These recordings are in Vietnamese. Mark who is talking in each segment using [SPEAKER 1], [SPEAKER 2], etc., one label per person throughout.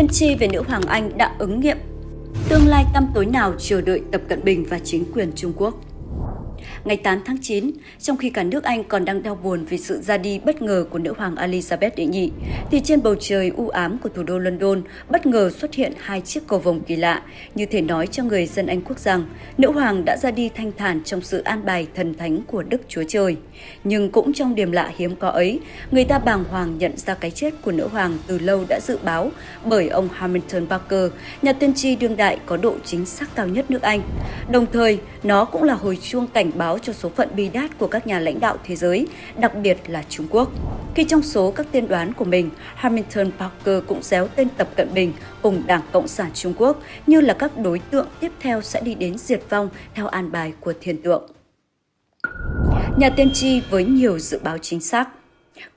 [SPEAKER 1] tiên tri về nữ hoàng Anh đã ứng nghiệm. Tương lai tăm tối nào chờ đợi Tập Cận Bình và chính quyền Trung Quốc? Ngày 8 tháng 9, trong khi cả nước Anh còn đang đau buồn vì sự ra đi bất ngờ của nữ hoàng Elizabeth đệ nhị, thì trên bầu trời u ám của thủ đô London bất ngờ xuất hiện hai chiếc cầu vồng kỳ lạ, như thể nói cho người dân Anh quốc rằng nữ hoàng đã ra đi thanh thản trong sự an bài thần thánh của Đức Chúa Trời. Nhưng cũng trong điểm lạ hiếm có ấy, người ta bàng hoàng nhận ra cái chết của nữ hoàng từ lâu đã dự báo bởi ông Hamilton Barker, nhà tiên tri đương đại có độ chính xác cao nhất nước Anh. Đồng thời, nó cũng là hồi chuông cảnh báo cho số phận bi đát của các nhà lãnh đạo thế giới, đặc biệt là Trung Quốc. Khi trong số các tiên đoán của mình, Hamilton Parker cũng déo tên Tập Cận Bình cùng Đảng Cộng sản Trung Quốc như là các đối tượng tiếp theo sẽ đi đến diệt vong theo an bài của thiên tượng. Nhà tiên tri với nhiều dự báo chính xác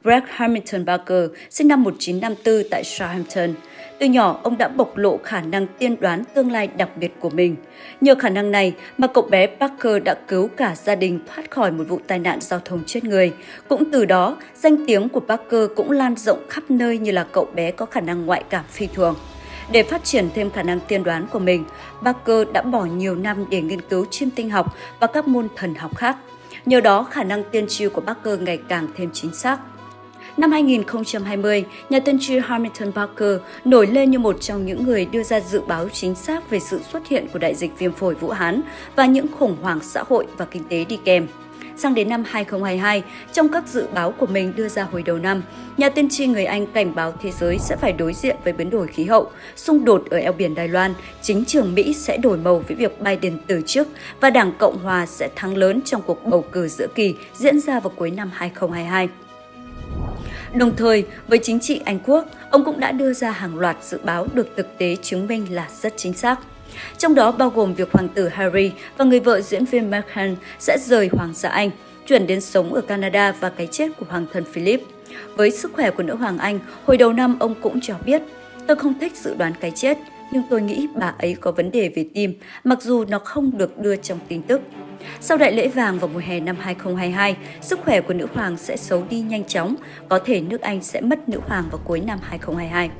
[SPEAKER 1] Greg Hamilton Barker, sinh năm 1954 tại Southampton. Từ nhỏ, ông đã bộc lộ khả năng tiên đoán tương lai đặc biệt của mình. Nhờ khả năng này mà cậu bé Parker đã cứu cả gia đình thoát khỏi một vụ tai nạn giao thông chết người. Cũng từ đó, danh tiếng của Parker cũng lan rộng khắp nơi như là cậu bé có khả năng ngoại cảm phi thường. Để phát triển thêm khả năng tiên đoán của mình, Parker đã bỏ nhiều năm để nghiên cứu chiêm tinh học và các môn thần học khác. Nhờ đó, khả năng tiên tri của Parker ngày càng thêm chính xác. Năm 2020, nhà tiên tri Hamilton Parker nổi lên như một trong những người đưa ra dự báo chính xác về sự xuất hiện của đại dịch viêm phổi Vũ Hán và những khủng hoảng xã hội và kinh tế đi kèm. Sang đến năm 2022, trong các dự báo của mình đưa ra hồi đầu năm, nhà tiên tri người Anh cảnh báo thế giới sẽ phải đối diện với biến đổi khí hậu, xung đột ở eo biển Đài Loan, chính trường Mỹ sẽ đổi màu với việc Biden từ chức và Đảng Cộng Hòa sẽ thắng lớn trong cuộc bầu cử giữa kỳ diễn ra vào cuối năm 2022. Đồng thời, với chính trị Anh Quốc, ông cũng đã đưa ra hàng loạt dự báo được thực tế chứng minh là rất chính xác. Trong đó bao gồm việc hoàng tử Harry và người vợ diễn viên Meghan sẽ rời Hoàng gia Anh, chuyển đến sống ở Canada và cái chết của Hoàng thân Philip. Với sức khỏe của nữ hoàng Anh, hồi đầu năm ông cũng cho biết, tôi không thích dự đoán cái chết, nhưng tôi nghĩ bà ấy có vấn đề về tim, mặc dù nó không được đưa trong tin tức. Sau đại lễ vàng vào mùa hè năm 2022, sức khỏe của nữ hoàng sẽ xấu đi nhanh chóng, có thể nước Anh sẽ mất nữ hoàng vào cuối năm 2022.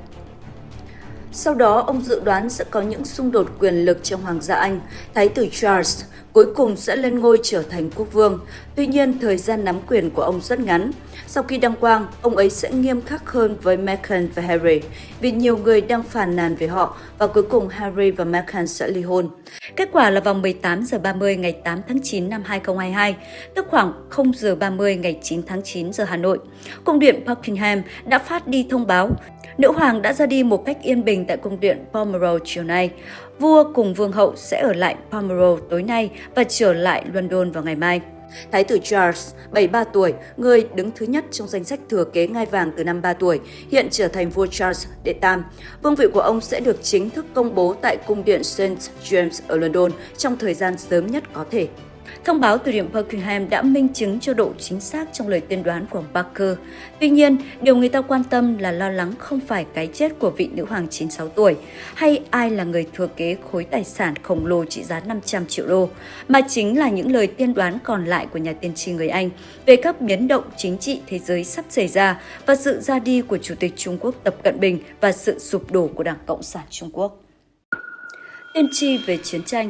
[SPEAKER 1] Sau đó, ông dự đoán sẽ có những xung đột quyền lực trong Hoàng gia Anh. Thái tử Charles cuối cùng sẽ lên ngôi trở thành quốc vương. Tuy nhiên, thời gian nắm quyền của ông rất ngắn. Sau khi đăng quang, ông ấy sẽ nghiêm khắc hơn với Meghan và Harry vì nhiều người đang phàn nàn về họ và cuối cùng Harry và Meghan sẽ ly hôn. Kết quả là vào 18 giờ 30 ngày 8 tháng 9 năm 2022, tức khoảng 0 giờ 30 ngày 9 tháng 9 giờ Hà Nội, Cung điện Buckingham đã phát đi thông báo Nữ hoàng đã ra đi một cách yên bình tại cung điện Balmoral chiều nay. Vua cùng vương hậu sẽ ở lại Pomerol tối nay và trở lại London vào ngày mai. Thái tử Charles, 73 tuổi, người đứng thứ nhất trong danh sách thừa kế ngai vàng từ năm 3 tuổi, hiện trở thành vua Charles đệ tam. Vương vị của ông sẽ được chính thức công bố tại cung điện St. James ở London trong thời gian sớm nhất có thể. Thông báo từ điểm Buckingham đã minh chứng cho độ chính xác trong lời tiên đoán của Parker. Tuy nhiên, điều người ta quan tâm là lo lắng không phải cái chết của vị nữ hoàng 96 tuổi hay ai là người thừa kế khối tài sản khổng lồ trị giá 500 triệu đô, mà chính là những lời tiên đoán còn lại của nhà tiên tri người Anh về các biến động chính trị thế giới sắp xảy ra và sự ra đi của Chủ tịch Trung Quốc Tập Cận Bình và sự sụp đổ của Đảng Cộng sản Trung Quốc. Tiên tri về chiến tranh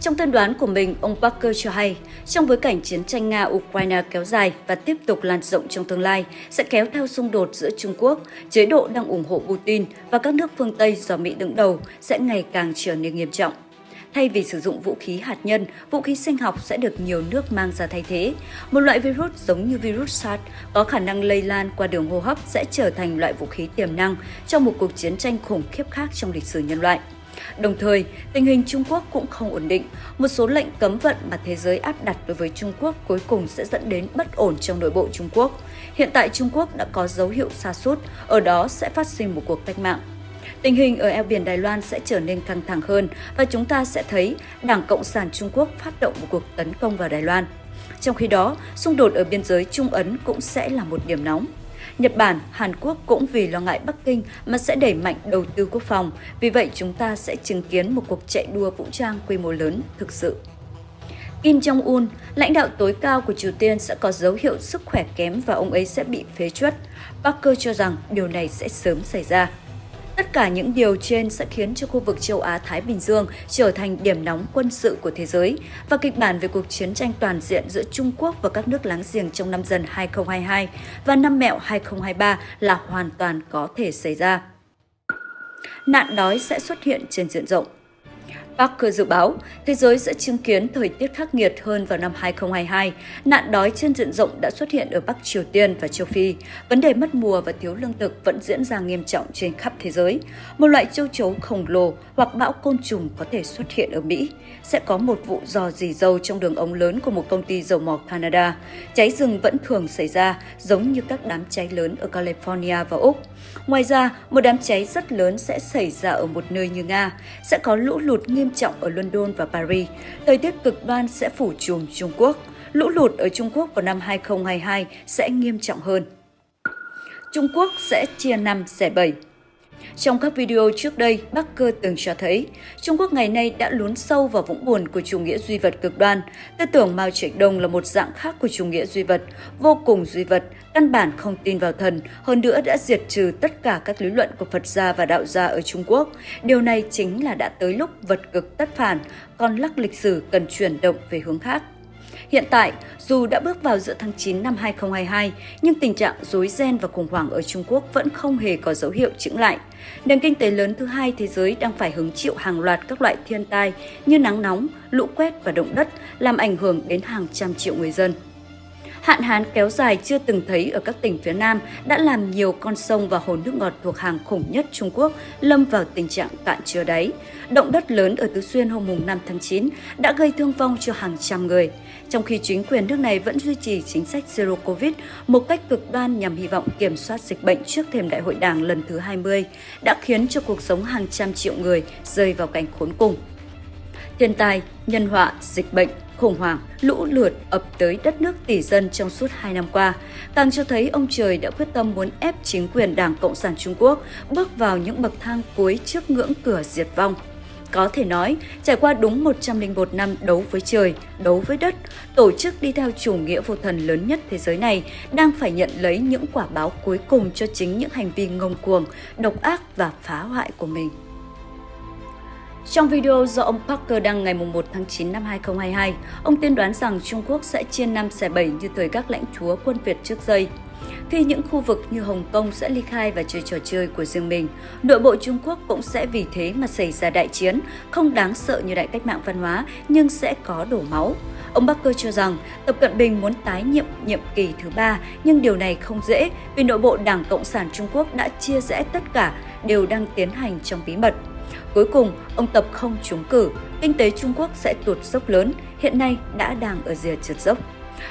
[SPEAKER 1] trong tiên đoán của mình, ông Parker cho hay, trong bối cảnh chiến tranh Nga-Ukraine kéo dài và tiếp tục lan rộng trong tương lai, sẽ kéo theo xung đột giữa Trung Quốc, chế độ đang ủng hộ Putin và các nước phương Tây do Mỹ đứng đầu sẽ ngày càng trở nên nghiêm trọng. Thay vì sử dụng vũ khí hạt nhân, vũ khí sinh học sẽ được nhiều nước mang ra thay thế. Một loại virus giống như virus SARS có khả năng lây lan qua đường hô hấp sẽ trở thành loại vũ khí tiềm năng trong một cuộc chiến tranh khủng khiếp khác trong lịch sử nhân loại. Đồng thời, tình hình Trung Quốc cũng không ổn định. Một số lệnh cấm vận mà thế giới áp đặt đối với Trung Quốc cuối cùng sẽ dẫn đến bất ổn trong nội bộ Trung Quốc. Hiện tại Trung Quốc đã có dấu hiệu xa sút ở đó sẽ phát sinh một cuộc cách mạng. Tình hình ở eo biển Đài Loan sẽ trở nên căng thẳng hơn và chúng ta sẽ thấy Đảng Cộng sản Trung Quốc phát động một cuộc tấn công vào Đài Loan. Trong khi đó, xung đột ở biên giới Trung Ấn cũng sẽ là một điểm nóng. Nhật Bản, Hàn Quốc cũng vì lo ngại Bắc Kinh mà sẽ đẩy mạnh đầu tư quốc phòng. Vì vậy, chúng ta sẽ chứng kiến một cuộc chạy đua vũ trang quy mô lớn thực sự. Kim Jong-un, lãnh đạo tối cao của Triều Tiên sẽ có dấu hiệu sức khỏe kém và ông ấy sẽ bị phế truất. Parker cho rằng điều này sẽ sớm xảy ra. Tất cả những điều trên sẽ khiến cho khu vực châu Á-Thái Bình Dương trở thành điểm nóng quân sự của thế giới và kịch bản về cuộc chiến tranh toàn diện giữa Trung Quốc và các nước láng giềng trong năm dần 2022 và năm mẹo 2023 là hoàn toàn có thể xảy ra. Nạn đói sẽ xuất hiện trên diện rộng. Parker dự báo thế giới sẽ chứng kiến thời tiết khắc nghiệt hơn vào năm 2022. Nạn đói trên diện rộng đã xuất hiện ở Bắc Triều Tiên và châu Phi. Vấn đề mất mùa và thiếu lương thực vẫn diễn ra nghiêm trọng trên khắp thế giới. Một loại châu chấu khổng lồ hoặc bão côn trùng có thể xuất hiện ở Mỹ. Sẽ có một vụ dò dì dầu trong đường ống lớn của một công ty dầu mỏ Canada. Cháy rừng vẫn thường xảy ra, giống như các đám cháy lớn ở California và Úc. Ngoài ra, một đám cháy rất lớn sẽ xảy ra ở một nơi như Nga. Sẽ có lũ lụt nghiêm trọng ở London và Paris. Thời tiết cực đoan sẽ phủ trùm Trung Quốc. Lũ lụt ở Trung Quốc vào năm 2022 sẽ nghiêm trọng hơn. Trung Quốc sẽ chia năm xẻ bảy. Trong các video trước đây, Bắc Cơ từng cho thấy Trung Quốc ngày nay đã lún sâu vào vũng buồn của chủ nghĩa duy vật cực đoan. Tư tưởng Mao Trạch Đông là một dạng khác của chủ nghĩa duy vật, vô cùng duy vật, căn bản không tin vào thần, hơn nữa đã diệt trừ tất cả các lý luận của Phật gia và đạo gia ở Trung Quốc. Điều này chính là đã tới lúc vật cực tất phản, còn lắc lịch sử cần chuyển động về hướng khác. Hiện tại, dù đã bước vào giữa tháng 9 năm 2022, nhưng tình trạng rối ren và khủng hoảng ở Trung Quốc vẫn không hề có dấu hiệu chững lại. Nền kinh tế lớn thứ hai thế giới đang phải hứng chịu hàng loạt các loại thiên tai như nắng nóng, lũ quét và động đất, làm ảnh hưởng đến hàng trăm triệu người dân. Hạn hán kéo dài chưa từng thấy ở các tỉnh phía Nam đã làm nhiều con sông và hồ nước ngọt thuộc hàng khủng nhất Trung Quốc lâm vào tình trạng cạn chứa đáy. Động đất lớn ở Tứ Xuyên hôm 5 tháng 9 đã gây thương vong cho hàng trăm người, trong khi chính quyền nước này vẫn duy trì chính sách Zero Covid một cách cực đoan nhằm hy vọng kiểm soát dịch bệnh trước thềm đại hội đảng lần thứ 20, đã khiến cho cuộc sống hàng trăm triệu người rơi vào cảnh khốn cùng. Thiên tai, nhân họa, dịch bệnh, khủng hoảng, lũ lụt ập tới đất nước tỷ dân trong suốt hai năm qua, càng cho thấy ông trời đã quyết tâm muốn ép chính quyền Đảng Cộng sản Trung Quốc bước vào những bậc thang cuối trước ngưỡng cửa diệt vong. Có thể nói, trải qua đúng 101 năm đấu với trời, đấu với đất, tổ chức đi theo chủ nghĩa vô thần lớn nhất thế giới này đang phải nhận lấy những quả báo cuối cùng cho chính những hành vi ngông cuồng, độc ác và phá hoại của mình. Trong video do ông Parker đăng ngày 1 tháng 9 năm 2022, ông tiên đoán rằng Trung Quốc sẽ chia năm xẻ bảy như thời các lãnh chúa quân Việt trước đây. Khi những khu vực như Hồng Kông sẽ ly khai và chơi trò chơi của riêng mình, nội bộ Trung Quốc cũng sẽ vì thế mà xảy ra đại chiến, không đáng sợ như đại cách mạng văn hóa nhưng sẽ có đổ máu. Ông Parker cho rằng Tập Cận Bình muốn tái nhiệm nhiệm kỳ thứ ba, nhưng điều này không dễ vì nội bộ Đảng Cộng sản Trung Quốc đã chia rẽ tất cả, đều đang tiến hành trong bí mật. Cuối cùng, ông Tập không trúng cử, kinh tế Trung Quốc sẽ tụt dốc lớn, hiện nay đã đang ở rìa trượt dốc.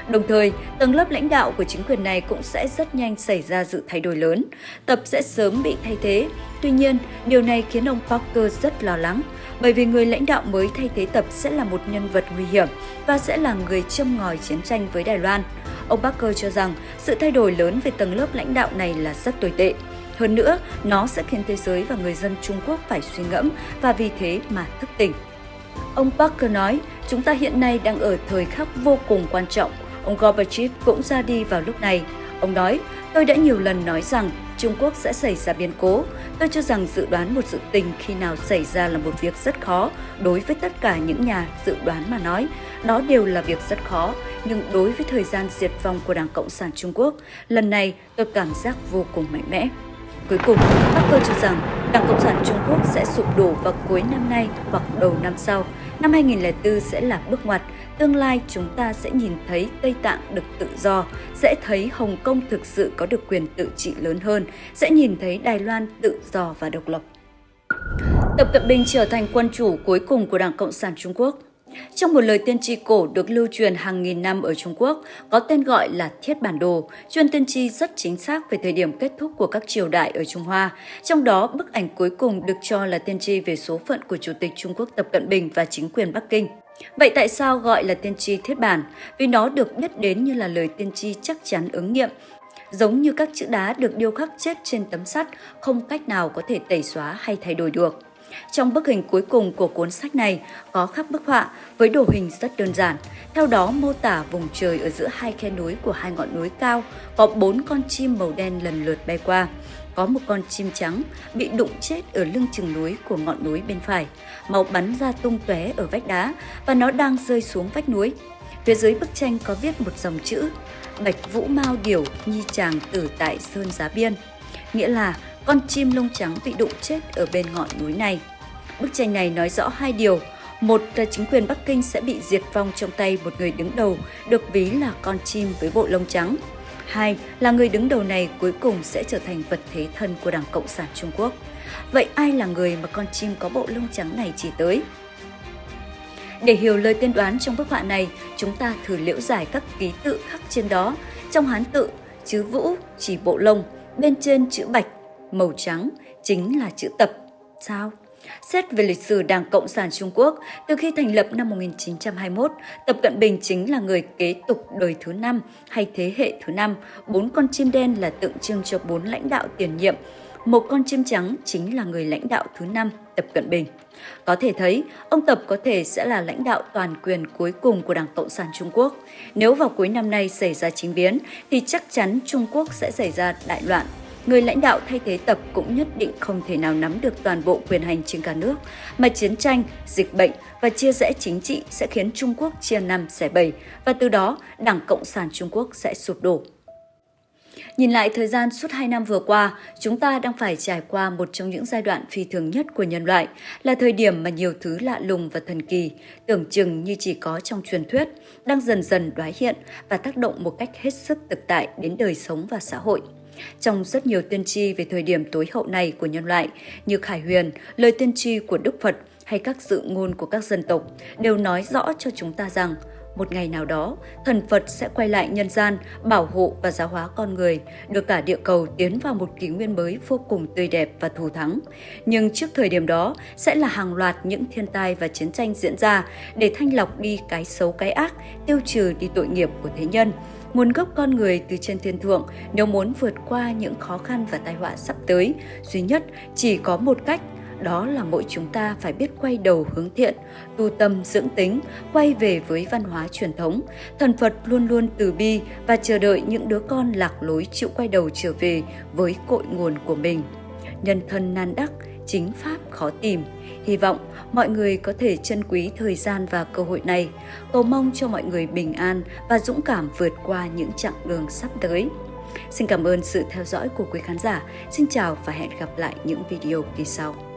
[SPEAKER 1] Đồng thời, tầng lớp lãnh đạo của chính quyền này cũng sẽ rất nhanh xảy ra sự thay đổi lớn. Tập sẽ sớm bị thay thế. Tuy nhiên, điều này khiến ông Parker rất lo lắng, bởi vì người lãnh đạo mới thay thế Tập sẽ là một nhân vật nguy hiểm và sẽ là người châm ngòi chiến tranh với Đài Loan. Ông Parker cho rằng sự thay đổi lớn về tầng lớp lãnh đạo này là rất tồi tệ. Hơn nữa, nó sẽ khiến thế giới và người dân Trung Quốc phải suy ngẫm và vì thế mà thức tỉnh. Ông Parker nói, chúng ta hiện nay đang ở thời khắc vô cùng quan trọng. Ông Gorbachev cũng ra đi vào lúc này. Ông nói, tôi đã nhiều lần nói rằng Trung Quốc sẽ xảy ra biến cố. Tôi cho rằng dự đoán một sự tình khi nào xảy ra là một việc rất khó đối với tất cả những nhà dự đoán mà nói. Đó đều là việc rất khó, nhưng đối với thời gian diệt vong của Đảng Cộng sản Trung Quốc, lần này tôi cảm giác vô cùng mạnh mẽ. Cuối cùng, Parker cho rằng Đảng Cộng sản Trung Quốc sẽ sụp đổ vào cuối năm nay hoặc đầu năm sau. Năm 2004 sẽ là bước ngoặt. Tương lai chúng ta sẽ nhìn thấy Tây Tạng được tự do, sẽ thấy Hồng Kông thực sự có được quyền tự trị lớn hơn, sẽ nhìn thấy Đài Loan tự do và độc lập. Tập Cận Bình trở thành quân chủ cuối cùng của Đảng Cộng sản Trung Quốc. Trong một lời tiên tri cổ được lưu truyền hàng nghìn năm ở Trung Quốc, có tên gọi là Thiết Bản Đồ, chuyên tiên tri rất chính xác về thời điểm kết thúc của các triều đại ở Trung Hoa. Trong đó, bức ảnh cuối cùng được cho là tiên tri về số phận của Chủ tịch Trung Quốc Tập Cận Bình và chính quyền Bắc Kinh. Vậy tại sao gọi là tiên tri thiết bản? Vì nó được biết đến như là lời tiên tri chắc chắn ứng nghiệm, giống như các chữ đá được điêu khắc chết trên tấm sắt, không cách nào có thể tẩy xóa hay thay đổi được. Trong bức hình cuối cùng của cuốn sách này có khắc bức họa với đồ hình rất đơn giản. Theo đó mô tả vùng trời ở giữa hai khe núi của hai ngọn núi cao có bốn con chim màu đen lần lượt bay qua. có một con chim trắng bị đụng chết ở lưng chừng núi của ngọn núi bên phải. Máu bắn ra tung tóe ở vách đá và nó đang rơi xuống vách núi. Phía dưới bức tranh có viết một dòng chữ Bạch Vũ Mao Điểu Nhi Tràng Tử tại Sơn Giá Biên, nghĩa là con chim lông trắng bị đụng chết ở bên ngọn núi này. Bức tranh này nói rõ hai điều. Một là chính quyền Bắc Kinh sẽ bị diệt vong trong tay một người đứng đầu được ví là con chim với bộ lông trắng. Hai là người đứng đầu này cuối cùng sẽ trở thành vật thế thân của Đảng Cộng sản Trung Quốc. Vậy ai là người mà con chim có bộ lông trắng này chỉ tới? Để hiểu lời tiên đoán trong bức họa này, chúng ta thử liễu giải các ký tự khắc trên đó. Trong Hán tự, chữ vũ chỉ bộ lông, bên trên chữ bạch, màu trắng chính là chữ tập. Sao? Xét về lịch sử Đảng Cộng sản Trung Quốc, từ khi thành lập năm 1921, Tập Cận Bình chính là người kế tục đời thứ năm hay thế hệ thứ năm. Bốn con chim đen là tượng trưng cho bốn lãnh đạo tiền nhiệm. Một con chim trắng chính là người lãnh đạo thứ năm Tập Cận Bình. Có thể thấy, ông Tập có thể sẽ là lãnh đạo toàn quyền cuối cùng của Đảng Cộng sản Trung Quốc. Nếu vào cuối năm nay xảy ra chính biến, thì chắc chắn Trung Quốc sẽ xảy ra đại loạn người lãnh đạo thay thế tập cũng nhất định không thể nào nắm được toàn bộ quyền hành trên cả nước, mà chiến tranh, dịch bệnh và chia rẽ chính trị sẽ khiến Trung Quốc chia năm xẻ bảy và từ đó Đảng Cộng sản Trung Quốc sẽ sụp đổ. Nhìn lại thời gian suốt 2 năm vừa qua, chúng ta đang phải trải qua một trong những giai đoạn phi thường nhất của nhân loại, là thời điểm mà nhiều thứ lạ lùng và thần kỳ, tưởng chừng như chỉ có trong truyền thuyết, đang dần dần đoái hiện và tác động một cách hết sức thực tại đến đời sống và xã hội. Trong rất nhiều tiên tri về thời điểm tối hậu này của nhân loại, như Khải Huyền, lời tiên tri của Đức Phật hay các dự ngôn của các dân tộc đều nói rõ cho chúng ta rằng một ngày nào đó, thần Phật sẽ quay lại nhân gian, bảo hộ và giáo hóa con người, đưa cả địa cầu tiến vào một kỷ nguyên mới vô cùng tươi đẹp và thù thắng. Nhưng trước thời điểm đó, sẽ là hàng loạt những thiên tai và chiến tranh diễn ra để thanh lọc đi cái xấu cái ác, tiêu trừ đi tội nghiệp của thế nhân, nguồn gốc con người từ trên thiên thượng nếu muốn vượt qua những khó khăn và tai họa sắp tới, duy nhất chỉ có một cách đó là mỗi chúng ta phải biết quay đầu hướng thiện, tu tâm dưỡng tính, quay về với văn hóa truyền thống. Thần Phật luôn luôn từ bi và chờ đợi những đứa con lạc lối chịu quay đầu trở về với cội nguồn của mình. Nhân thân nan đắc, chính pháp khó tìm. Hy vọng mọi người có thể trân quý thời gian và cơ hội này. Cầu mong cho mọi người bình an và dũng cảm vượt qua những chặng đường sắp tới. Xin cảm ơn sự theo dõi của quý khán giả. Xin chào và hẹn gặp lại những video kỳ sau.